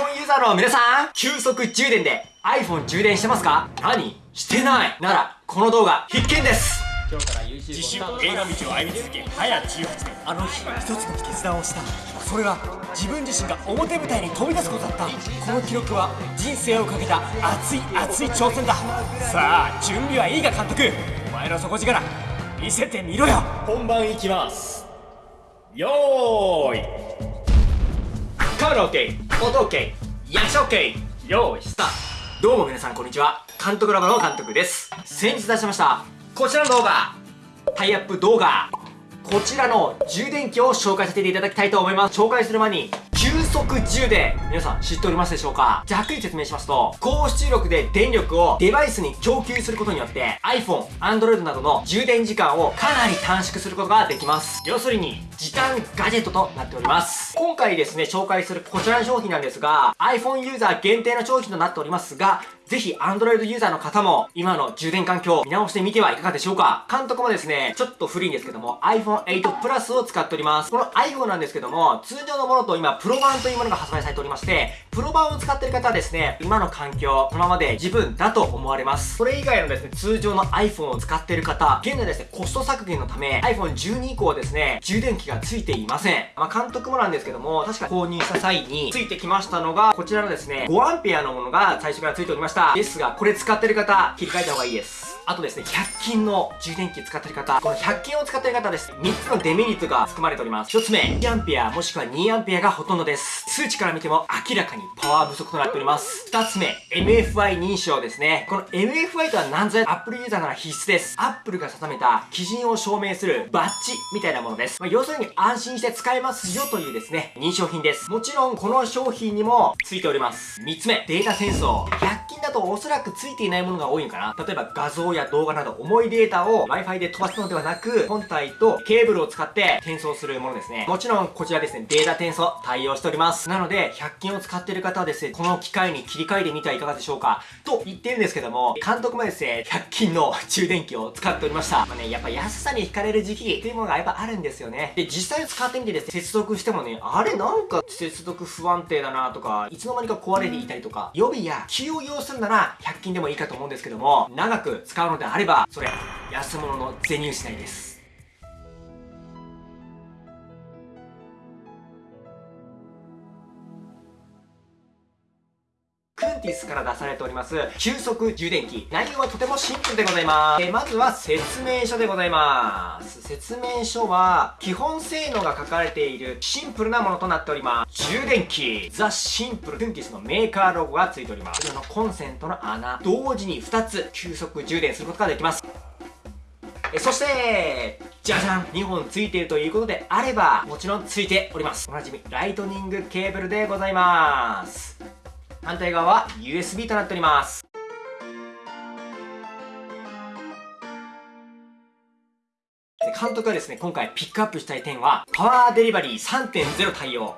iPhone ユーザーの皆さん、急速充電で iPhone 充電してますか？何？してない。なら、この動画必見です。今日から YouTube 自主映画道を歩み続け早18年あの日一つの決断をした。それは自分自身が表舞台に飛び出すことだった。この記録は人生をかけた熱い熱い挑戦だ。さあ準備はいいか監督。お前の底力。見せてみろよ。本番いきます。よーい。カメラ OK、音 OK、役者 OK、用意スタートどうも皆さんこんにちは。監督ラボの監督です。先日出しました、こちらの動画、タイアップ動画、こちらの充電器を紹介させていただきたいと思います。紹介する前に、急速充電、皆さん知っておりますでしょうか？ざっくり説明しますと、高出力で電力をデバイスに供給することによって iPhone、Android などの充電時間をかなり短縮することができます。要するに、時短ガジェットとなっております。今回ですね、紹介するこちらの商品なんですが、iPhone ユーザー限定の商品となっておりますが、ぜひ Android ユーザーの方も今の充電環境見直してみてはいかがでしょうか？監督もですね、ちょっと古いんですけども iPhone 8 Plus を使っております。この iPhone なんですけども、通常のものと今プロ版というものが発売されておりまして、プロ版を使ってる方はですね、今の環境、このままで十分だと思われます。それ以外のですね、通常の iPhone を使ってる方、現在ですね、コスト削減のため iPhone 12以降はですね、充電器がついていません。まあ、監督もなんですけども、確か購入した際についてきましたのが、こちらのですね、5A のものが最初からついておりました。ですが、これ使ってる方、切り替えた方がいいです。あとですね、100均の充電器使ってる方、この100均を使ってる方です。3つのデメリットが含まれております。1つ目、1A もしくは 2A がほとんどです。数値から見ても明らかにパワー不足となっております。2つ目、MFI 認証ですね。この MFI とは何ぞや Apple ユーザーなら必須です。Apple が定めた基準を証明するバッジみたいなものです。まあ、要するに安心して使えますよというですね、認証品です。もちろんこの商品にもついております。3つ目、データ転送。100均だとおそらくついていないものが多いのかな。例えば画像や動画など重いデータを Wi-Fi で飛ばすのではなく、本体とケーブルを使って転送するものですね。もちろんこちらですね、データ転送対応しております。なので、100均を使っている方はですね、この機会に切り替えてみてはいかがでしょうか？と言ってるんですけども、監督もですね、100均の充電器を使っておりました。まあね、やっぱ安さに惹かれる時期っていうものがやっぱあるんですよね。で、実際使ってみてですね、接続してもね、あれなんか接続不安定だなとか、いつの間にか壊れていたりとか、予備や気を要するなら100均でもいいかと思うんですけども、長く使うのであれば、それ、安物の銭失いです。ティスから出されております。急速充電器。内容はとてもシンプルでございます、えまずは説明書でございます。説明書は基本性能が書かれているシンプルなものとなっております。充電器。ザ・シンプルクンティスのメーカーロゴがついております。こちらのコンセントの穴。同時に2つ急速充電することができます。えそして、じゃじゃん !2 本ついているということであれば、もちろんついております。おなじみ、ライトニングケーブルでございます。反対側は USB となっております。で監督がですね、今回ピックアップしたい点は、パワーデリバリー3.0対応。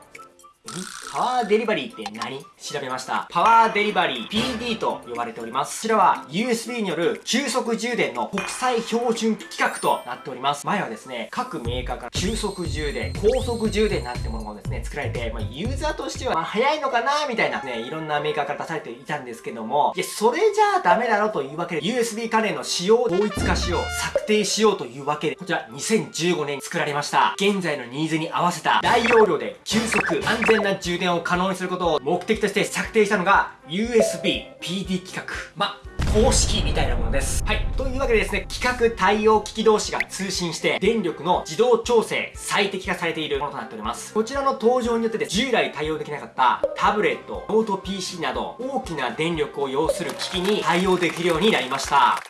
パワーデリバリーって何？調べました。パワーデリバリー PD と呼ばれております。こちらは USB による急速充電の国際標準規格となっております。前はですね、各メーカーから急速充電、高速充電なんてものがですね、作られて、まあ、ユーザーとしては、まあ、早いのかな？みたいなね、いろんなメーカーから出されていたんですけども、いや、それじゃあダメだろというわけで、USB 関連の仕様を統一化しよう、策定しようというわけで、こちら2015年に作られました。現在のニーズに合わせた大容量で急速、安全な充電を可能にすることを目的として策定したのが USB PD 規格。ま、公式みたいなものです。はい。というわけでですね、規格対応機器同士が通信して、電力の自動調整、最適化されているものとなっております。こちらの登場によってで従来対応できなかったタブレット、ノート PC など、大きな電力を要する機器に対応できるようになりました。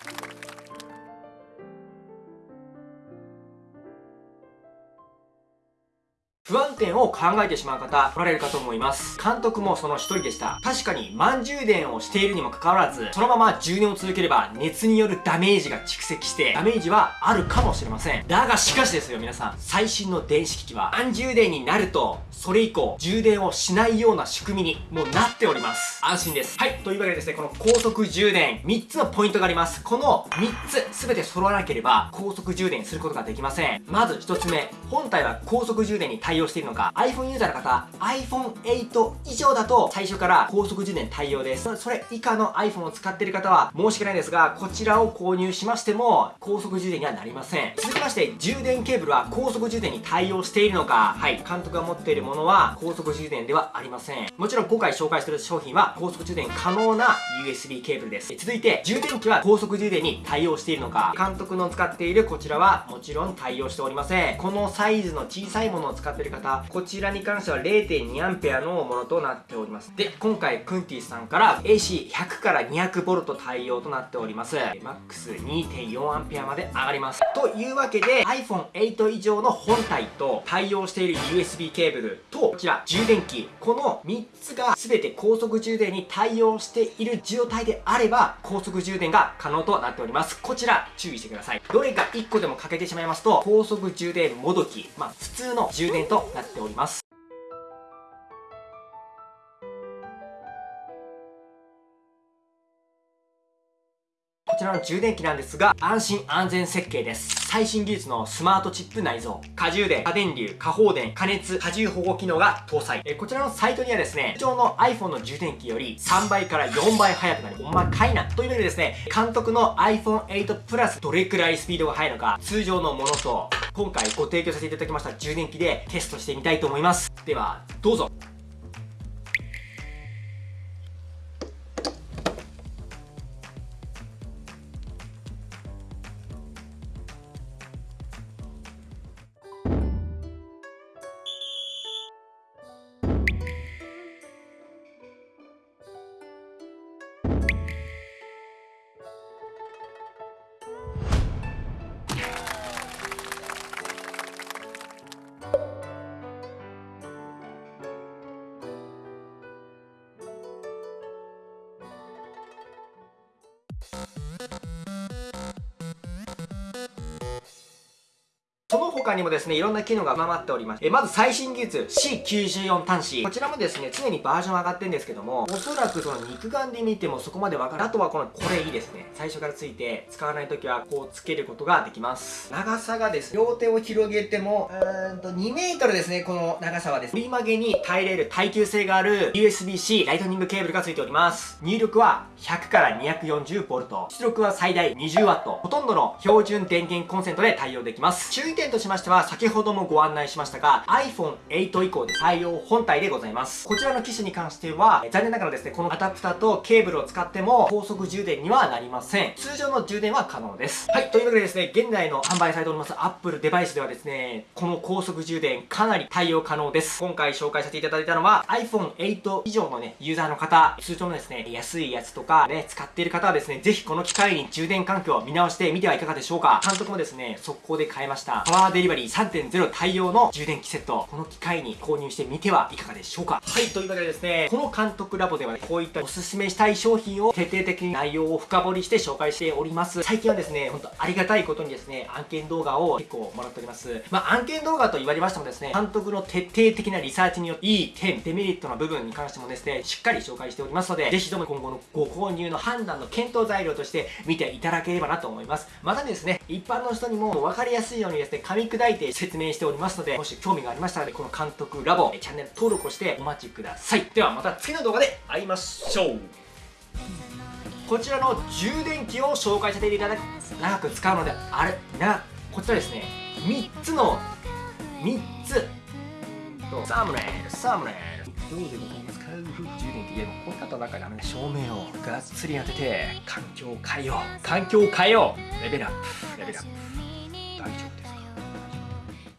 不安点を考えてしまう方、おられるかと思います。監督もその一人でした。確かに、満充電をしているにもかかわらず、そのまま充電を続ければ、熱によるダメージが蓄積して、ダメージはあるかもしれません。だがしかしですよ、皆さん。最新の電子機器は、満充電になると、それ以降、充電をしないような仕組みに、もうなっております。安心です。はい。というわけでですね、この高速充電、3つのポイントがあります。この3つ、すべて揃わなければ、高速充電することができません。まず1つ目、本体は高速充電に対応しているのか iPhone ユーザーの方 iPhone8 以上だと最初から高速充電対応です。それ以下の iPhone を使っている方は申し訳ないですがこちらを購入しましても高速充電にはなりません。続きまして充電ケーブルは高速充電に対応しているのか。はい。監督が持っているものは高速充電ではありません。もちろん今回紹介している商品は高速充電可能な USB ケーブルです。続いて充電器は高速充電に対応しているのか。監督の使っているこちらはもちろん対応しておりません。このサイズの小さいものを使っている方こちらに関しては 0.2A のものとなっております。で今回クンティさんから AC100 から 200V 対応となっております。MAX2.4A まで上がります。というわけで iPhone8 以上の本体と対応している USB ケーブルとこちら充電器。この3つが全て高速充電に対応している状態であれば高速充電が可能となっております。こちら注意してください。どれか1個でも欠けてしまいますと高速充電もどき。まあ普通の充電となってなっております。こちらの充電器なんですが、安心安全設計です。最新技術のスマートチップ内蔵、過充電、過電流、過放電、加熱、過重保護機能が搭載。えこちらのサイトにはですね、通常の iPhone の充電器より3倍から4倍速くなる。ほんまかいな。というわけでですね、監督の iPhone8 Plus どれくらいスピードが速いのか、通常のものと、今回ご提供させていただきました充電器でテストしてみたいと思います。では、どうぞ。他にもですね、いろんな機能が上回っております。えまず最新技術 C94 端子。こちらもですね、常にバージョン上がってるんですけども、おそらくその肉眼で見てもそこまでわからん。あとはこの、これいいですね。最初からついて、使わない時はこうつけることができます。長さがですね、両手を広げても、うーんと2メートルですね、この長さはです。折り曲げに耐えれる耐久性がある USB-C ライトニングケーブルがついております。入力は100から 240V。出力は最大 20W。ほとんどの標準電源コンセントで対応できます。注意点としましては、先ほどもご案内しましたが、iPhone8 以降で対応本体でございます。こちらの機種に関しては、残念ながらですね、このアダプターとケーブルを使っても、高速充電にはなりません。通常の充電は可能です。はい、というわけでですね、現在の販売されております Apple デバイスではですね、この高速充電かなり対応可能です。今回紹介させていただいたのは、iPhone8 以上のね、ユーザーの方、通常のですね、安いやつとかね、使っている方はですね、ぜひこの機会に充電環境を見直してみてはいかがでしょうか。監督もですね、速攻で買いました。パワーデリバリー3.0対応の充電器セット、この機会に購入してみてはいかがでしょうか？はい、というわけでですね、この監督ラボでは、こういったおすすめしたい商品を徹底的に内容を深掘りして紹介しております。最近はですね、ほんとありがたいことにですね、案件動画を結構もらっております。まあ、案件動画と言われましてもですね、監督の徹底的なリサーチによって、いい点、デメリットの部分に関してもですね、しっかり紹介しておりますので、ぜひとも今後のご購入の判断の検討材料として見ていただければなと思います。またですね、一般の人にも分かりやすいようにですね、噛み砕いて説明しておりますので、もし興味がありましたら、ね、この監督ラボ、チャンネル登録をしてお待ちください。ではまた次の動画で会いましょう。こちらの充電器を紹介させていただき、長く使うので、あれ、な、こちらですね、3つの、3つ、サムネイル、サムネイル。どうでも使う充電器でもこれだとなんかダメね照明をがっつり当てて環境を変えよう。環境を変えよう。レベルアップ。レベルアップ